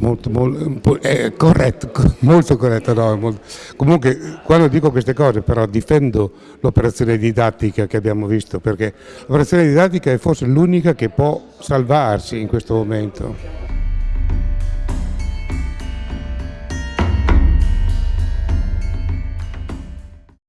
Molto, molto eh, eh, corretto, molto corretto. No, molto. Comunque, eh, quando dico queste cose, però, difendo l'operazione didattica che abbiamo visto, perché l'operazione didattica è forse l'unica che può salvarsi in questo momento.